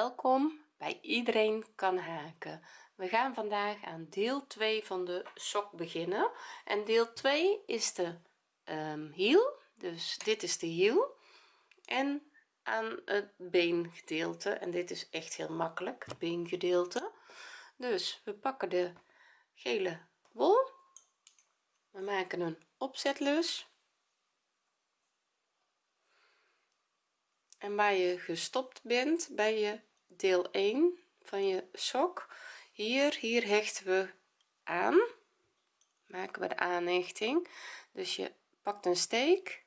welkom bij iedereen kan haken. We gaan vandaag aan deel 2 van de sok beginnen. En deel 2 is de um, hiel. Dus dit is de hiel. En aan het beengedeelte en dit is echt heel makkelijk beengedeelte. Dus we pakken de gele wol. We maken een opzetlus. En waar je gestopt bent bij je deel 1 van je sok. Hier hier hechten we aan. Maken we de aanhechting. Dus je pakt een steek.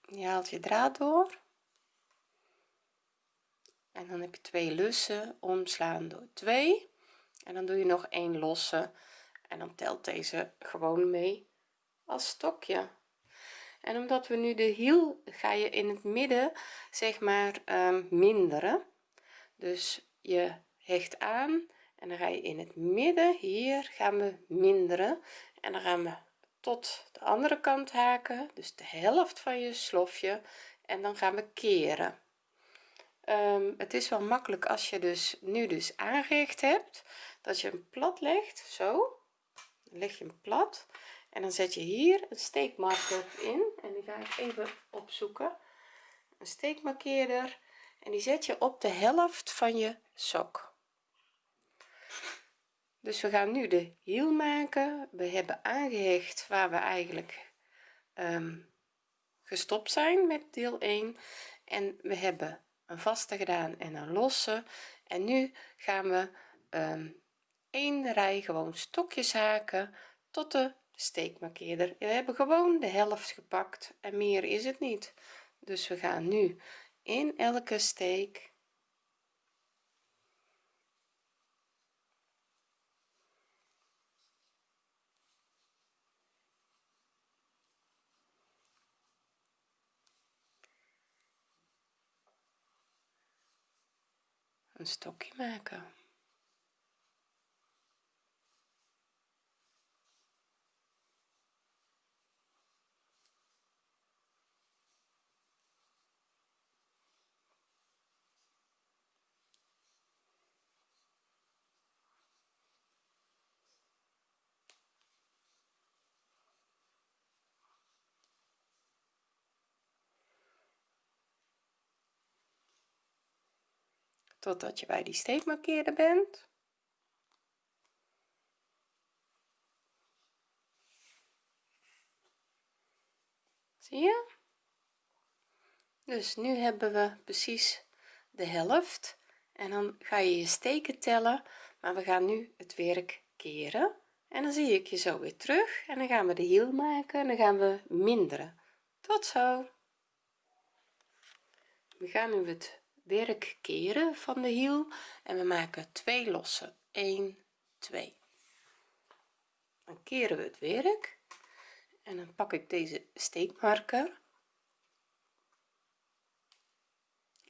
Je haalt je draad door. En dan heb je twee lussen omslaan door 2 en dan doe je nog een losse. En dan telt deze gewoon mee als stokje en omdat we nu de hiel ga je in het midden zeg maar um, minderen. Dus je hecht aan en dan ga je in het midden. Hier gaan we minderen en dan gaan we tot de andere kant haken. Dus de helft van je slofje en dan gaan we keren. Um, het is wel makkelijk als je dus nu dus aangehecht hebt dat je hem plat legt. Zo. Leg je hem plat en dan zet je hier een steekmarker in en die ga ik even opzoeken. Een steekmarkeerder. En die zet je op de helft van je sok. Dus we gaan nu de hiel maken. We hebben aangehecht waar we eigenlijk um, gestopt zijn met deel 1 en we hebben een vaste gedaan en een losse. En nu gaan we um, één rij gewoon stokjes haken tot de steekmarkeerder we hebben gewoon de helft gepakt en meer is het niet. Dus we gaan nu in elke steek een stokje maken totdat je bij die steekmarkeerder bent. Zie je? Dus nu hebben we precies de helft. En dan ga je je steken tellen maar we gaan nu het werk keren. En dan zie ik je zo weer terug en dan gaan we de hiel maken en dan gaan we minderen. Tot zo. We gaan nu het werk keren van de hiel en we maken twee losse. 1 2 dan keren we het werk en dan pak ik deze steekmarker.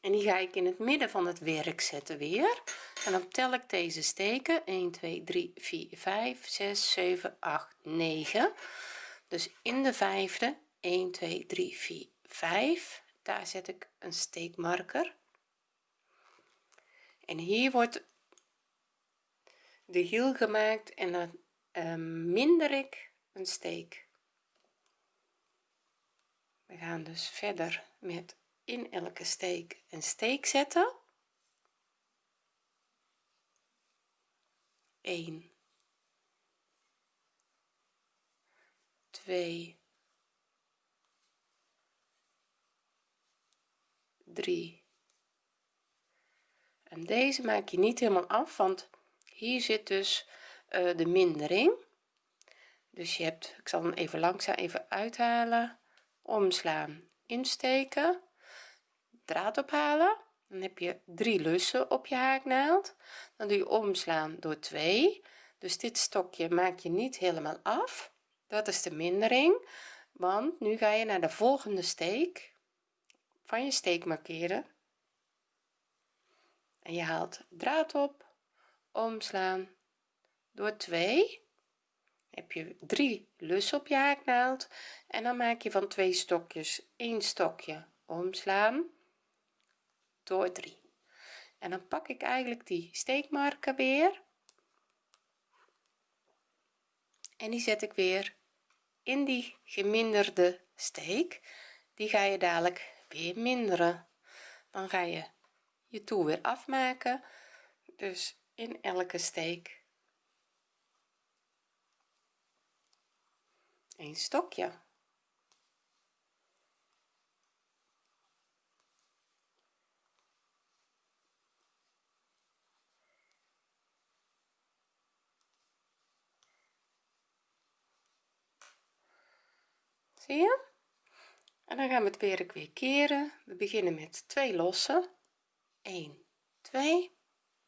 En die ga ik in het midden van het werk zetten weer. En dan tel ik deze steken. 1 2 3 4 5 6 7 8 9 dus in de vijfde 1 2 3 4 5 daar zet ik een steekmarker en hier wordt de hiel gemaakt en dan uh, minder ik een steek. We gaan dus verder met in elke steek een steek zetten. 1 2 3 deze maak je niet helemaal af want hier zit dus uh, de mindering. Dus je hebt ik zal hem even langzaam even uithalen. Omslaan insteken. Draad ophalen. Dan heb je drie lussen op je haaknaald. Dan doe je omslaan door 2 dus dit stokje maak je niet helemaal af. Dat is de mindering. Want nu ga je naar de volgende steek. Van je steek markeren en je haalt draad op omslaan. Door 2 heb je drie lussen op je haaknaald. En dan maak je van twee stokjes één stokje omslaan door 3 en dan pak ik eigenlijk die steekmarker weer. En die zet ik weer in die geminderde steek. Die ga je dadelijk weer minderen. Dan ga je je toer weer afmaken. Dus in elke steek. Een stokje. Zie je? En dan gaan we het werk weer keren. We beginnen met twee lossen 1 2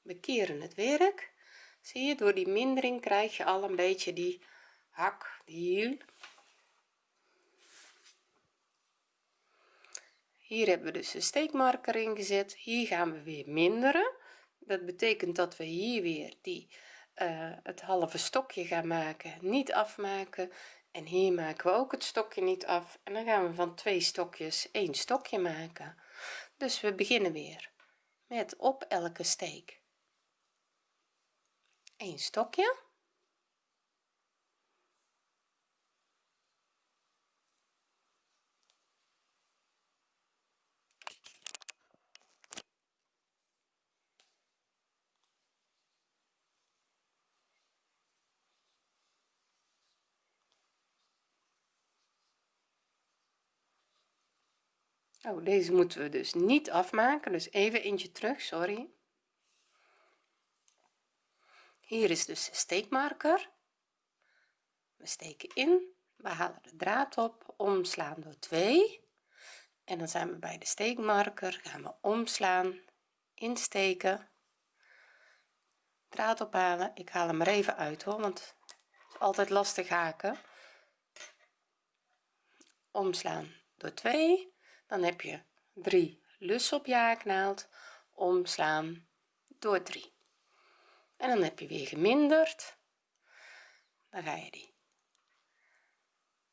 we keren het werk. Zie je door die mindering krijg je al een beetje die hak die hiel. Hier hebben we dus de steekmarker ingezet hier gaan we weer minderen. Dat betekent dat we hier weer die uh, het halve stokje gaan maken niet afmaken. En hier maken we ook het stokje niet af. En dan gaan we van twee stokjes één stokje maken. Dus we beginnen weer met op elke steek. Een stokje oh deze moeten we dus niet afmaken. Dus even eentje terug sorry. Hier is dus de steekmarker. We steken in. We halen de draad op. Omslaan door 2 en dan zijn we bij de steekmarker. Gaan we omslaan insteken. Draad ophalen. Ik haal hem er even uit hoor want het is altijd lastig haken. Omslaan door 2 dan heb je 3 lussen op je haaknaald omslaan door 3 en dan heb je weer geminderd. Dan ga je die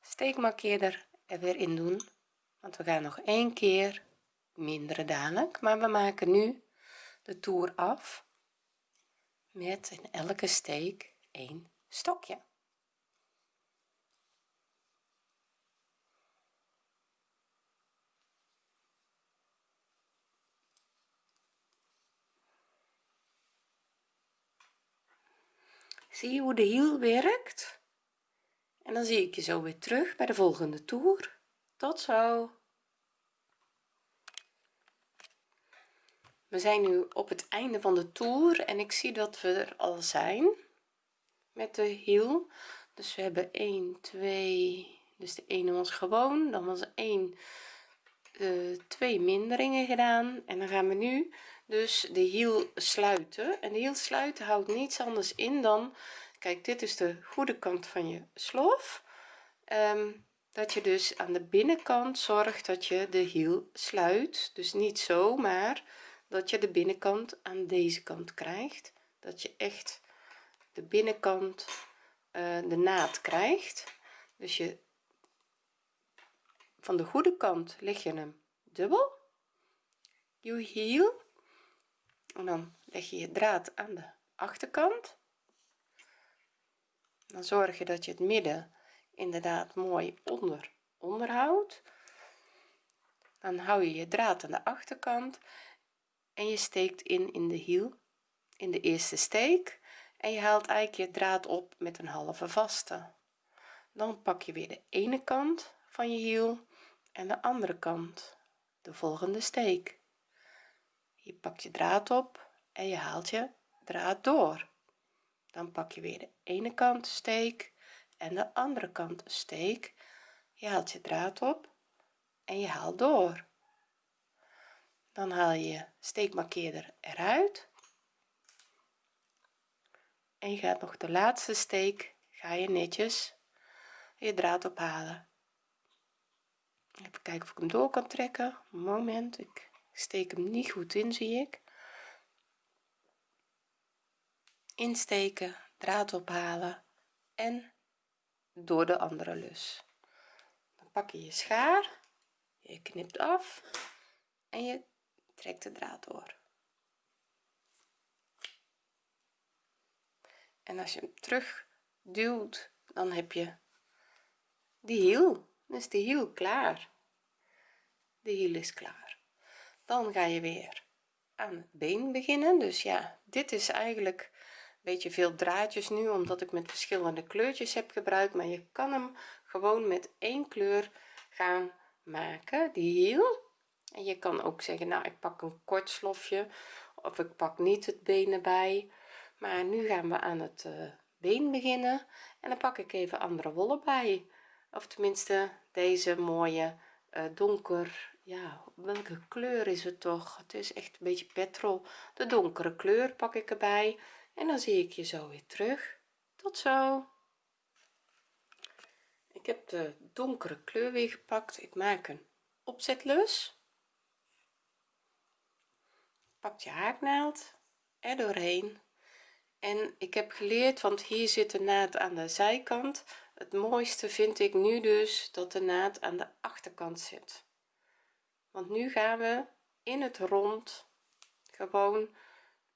steekmarkeerder er weer in doen. Want we gaan nog één keer minderen dadelijk. Maar we maken nu de toer af met in elke steek een stokje zie je hoe de hiel werkt? En dan zie ik je zo weer terug bij de volgende toer. Tot zo. We zijn nu op het einde van de toer en ik zie dat we er al zijn met de hiel. Dus we hebben 1 2 dus de ene was gewoon. Dan was 1 uh, twee minderingen gedaan. En dan gaan we nu dus de hiel sluiten. En de hiel sluiten houdt niets anders in dan kijk dit is de goede kant van je slof. Um, dat je dus aan de binnenkant zorgt dat je de hiel sluit. Dus niet zo maar dat je de binnenkant aan deze kant krijgt. Dat je echt de binnenkant uh, de naad krijgt. Dus je van de goede kant leg je hem dubbel. Je hiel dan leg je je draad aan de achterkant. Dan zorg je dat je het midden inderdaad mooi onder onderhoudt. Dan hou je je draad aan de achterkant en je steekt in in de hiel in de eerste steek. En je haalt eigenlijk je draad op met een halve vaste. Dan pak je weer de ene kant van je hiel en de andere kant de volgende steek je pakt je draad op en je haalt je draad door. Dan pak je weer de ene kant steek en de andere kant steek. Je haalt je draad op en je haalt door. Dan haal je je steekmarkeerder eruit. En je gaat nog de laatste steek ga je netjes je draad ophalen. Even kijken of ik hem door kan trekken. Moment ik steek hem niet goed in zie ik. Insteken draad ophalen en door de andere lus. Dan pak je je schaar je knipt af en je trekt de draad door. En als je hem terug duwt dan heb je die hiel. Dan is de hiel klaar. De hiel is klaar dan ga je weer aan het been beginnen. Dus ja dit is eigenlijk een beetje veel draadjes nu omdat ik met verschillende kleurtjes heb gebruikt. Maar je kan hem gewoon met één kleur gaan maken die hiel en je kan ook zeggen nou ik pak een kort slofje of ik pak niet het been erbij. Maar nu gaan we aan het uh, been beginnen en dan pak ik even andere wollen bij. Of tenminste deze mooie donker ja welke kleur is het toch? Het is echt een beetje petrol. De donkere kleur pak ik erbij en dan zie ik je zo weer terug. Tot zo. Ik heb de donkere kleur weer gepakt. Ik maak een opzetlus. Pak je haaknaald er doorheen. En ik heb geleerd want hier zit de naad aan de zijkant het mooiste vind ik nu dus dat de naad aan de achterkant zit. Want nu gaan we in het rond gewoon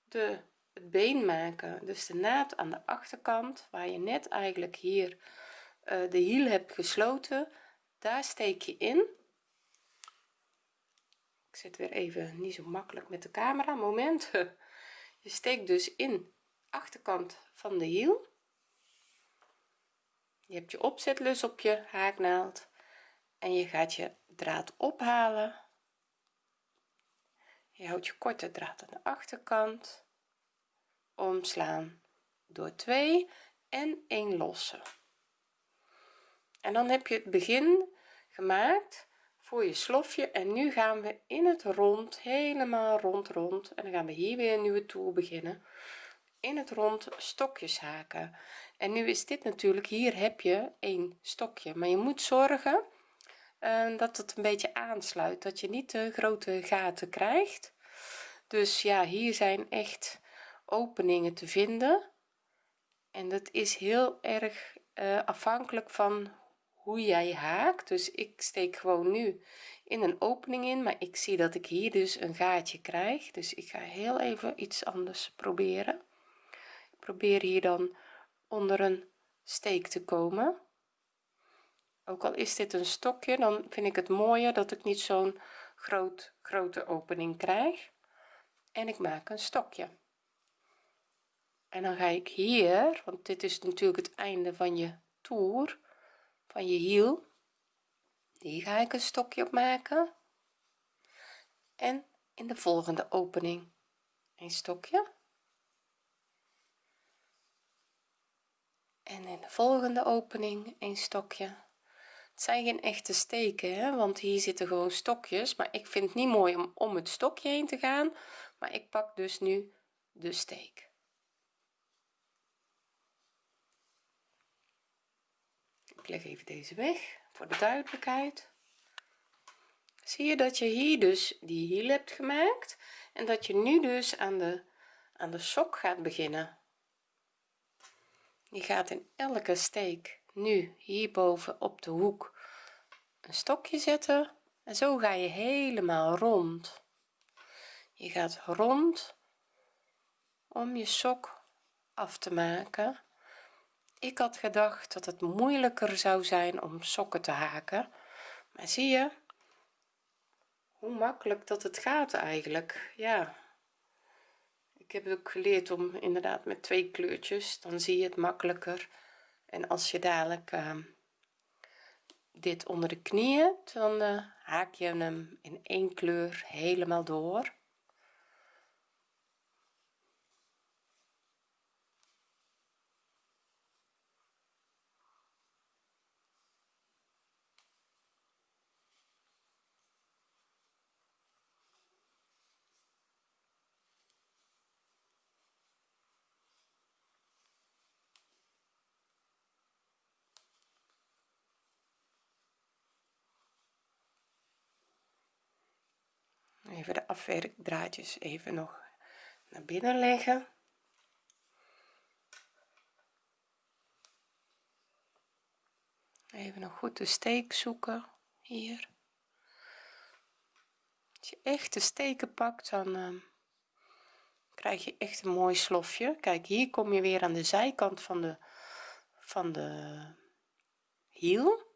de het been maken. Dus de naad aan de achterkant waar je net eigenlijk hier uh, de hiel hebt gesloten daar steek je in. Ik zit weer even niet zo makkelijk met de camera moment. Je steekt dus in achterkant van de hiel je hebt je opzetlus op je haaknaald en je gaat je draad ophalen. Je houdt je korte draad aan de achterkant. Omslaan door 2 en 1 losse. En dan heb je het begin gemaakt voor je slofje en nu gaan we in het rond helemaal rond rond. En dan gaan we hier weer een nieuwe toer beginnen. In het rond stokjes haken en nu is dit natuurlijk hier heb je een stokje. Maar je moet zorgen uh, dat het een beetje aansluit. Dat je niet te grote gaten krijgt. Dus ja hier zijn echt openingen te vinden. En dat is heel erg uh, afhankelijk van hoe jij haakt. Dus ik steek gewoon nu in een opening in maar ik zie dat ik hier dus een gaatje krijg. Dus ik ga heel even iets anders proberen. Ik probeer hier dan onder een steek te komen. Ook al is dit een stokje dan vind ik het mooier dat ik niet zo'n groot grote opening krijg. En ik maak een stokje. En dan ga ik hier want dit is natuurlijk het einde van je toer van je hiel. Die ga ik een stokje op maken en in de volgende opening een stokje en in de volgende opening een stokje. Het zijn geen echte steken hè, want hier zitten gewoon stokjes. Maar ik vind het niet mooi om om het stokje heen te gaan. Maar ik pak dus nu de steek. Ik leg even deze weg voor de duidelijkheid. Zie je dat je hier dus die hiel hebt gemaakt en dat je nu dus aan de aan de sok gaat beginnen je gaat in elke steek nu hierboven op de hoek een stokje zetten en zo ga je helemaal rond. Je gaat rond om je sok af te maken. Ik had gedacht dat het moeilijker zou zijn om sokken te haken maar zie je hoe makkelijk dat het gaat eigenlijk. Ja ik heb ook geleerd om inderdaad met twee kleurtjes dan zie je het makkelijker. En als je dadelijk uh, dit onder de knieën dan uh, haak je hem in één kleur helemaal door de afwerkdraadjes even nog naar binnen leggen. Even nog goed de steek zoeken hier. Als je echt de steken pakt dan uh, krijg je echt een mooi slofje. Kijk hier kom je weer aan de zijkant van de van de hiel.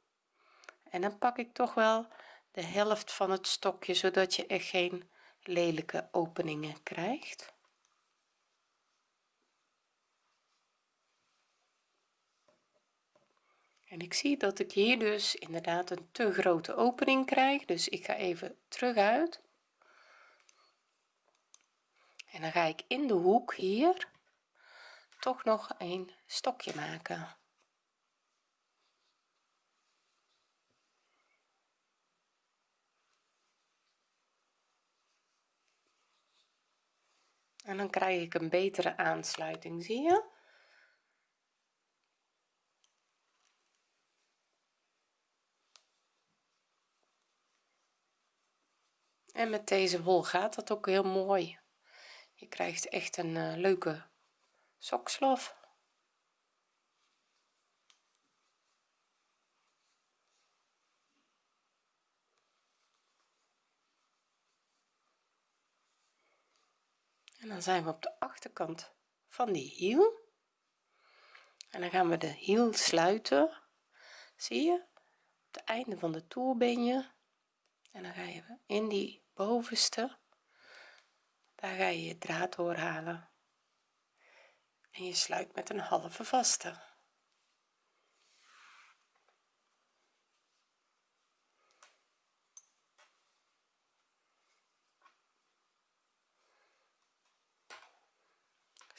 En dan pak ik toch wel de helft van het stokje zodat je echt geen lelijke openingen krijgt. En ik zie dat ik hier dus inderdaad een te grote opening krijg dus ik ga even terug uit. En dan ga ik in de hoek hier toch nog een stokje maken en dan krijg ik een betere aansluiting zie je? En met deze wol gaat dat ook heel mooi. Je krijgt echt een uh, leuke sokslof en dan zijn we op de achterkant van die hiel. En dan gaan we de hiel sluiten. Zie je? Het einde van de toer ben je en dan ga je in die bovenste. Daar ga je je draad doorhalen. En je sluit met een halve vaste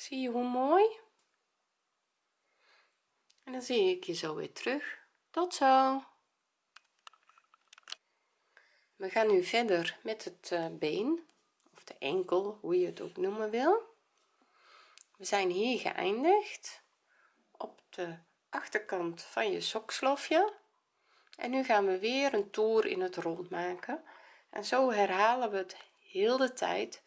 zie je hoe mooi? En dan zie ik je zo weer terug. Tot zo. We gaan nu verder met het uh, been of de enkel hoe je het ook noemen wil. We zijn hier geëindigd op de achterkant van je sokslofje en nu gaan we weer een toer in het rond maken. En zo herhalen we het heel de tijd.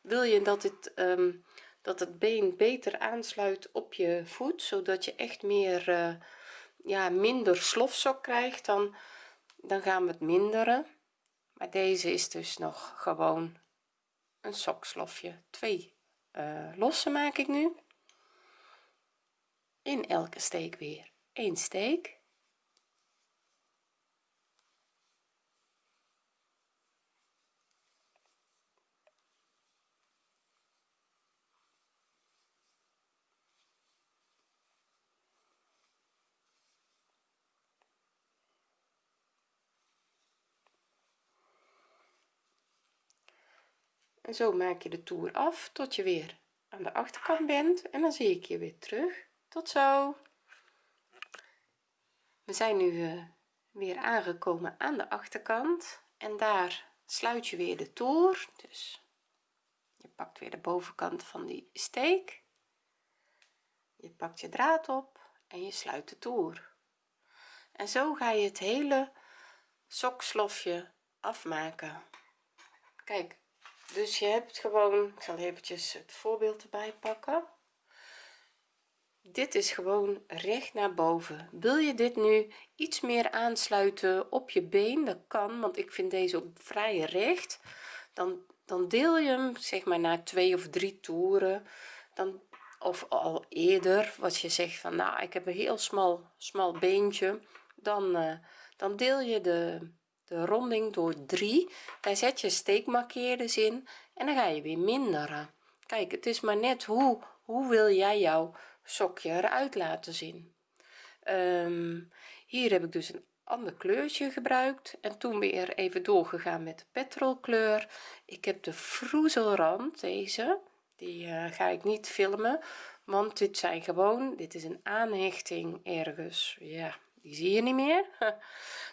Wil je dat het um, dat het been beter aansluit op je voet zodat je echt meer uh, ja minder slofsok krijgt dan dan gaan we het minderen. Maar deze is dus nog gewoon een sokslofje. Twee uh, losse maak ik nu. In elke steek weer een steek en zo maak je de toer af tot je weer aan de achterkant bent. En dan zie ik je weer terug. Tot zo. We zijn nu uh, weer aangekomen aan de achterkant. En daar sluit je weer de toer. Dus je pakt weer de bovenkant van die steek. Je pakt je draad op en je sluit de toer. En zo ga je het hele sokslofje afmaken. Kijk dus je hebt gewoon ik zal eventjes het voorbeeld erbij pakken. Dit is gewoon recht naar boven. Wil je dit nu iets meer aansluiten op je been? Dat kan want ik vind deze ook vrij recht. Dan dan deel je hem zeg maar na twee of drie toeren. Dan of al eerder wat je zegt van nou ik heb een heel smal smal beentje. Dan uh, dan deel je de de ronding door 3 daar zet je steekmarkeerders in en dan ga je weer minderen. Kijk het is maar net hoe hoe wil jij jouw sokje eruit laten zien? Um, hier heb ik dus een ander kleurtje gebruikt en toen weer even doorgegaan met de petrolkleur. Ik heb de vroezelrand deze die uh, ga ik niet filmen want dit zijn gewoon dit is een aanhechting ergens ja die zie je niet meer.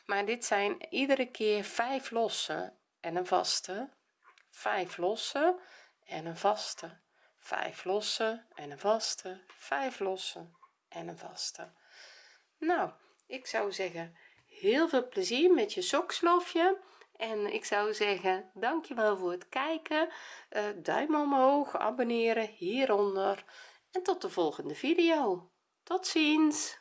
Maar dit zijn iedere keer vijf losse en een vaste. Vijf losse en een vaste. Vijf losse en een vaste. Vijf losse en een vaste. Nou ik zou zeggen heel veel plezier met je sokslofje en ik zou zeggen dankjewel voor het kijken. Uh, duim omhoog abonneren hieronder. En tot de volgende video. Tot ziens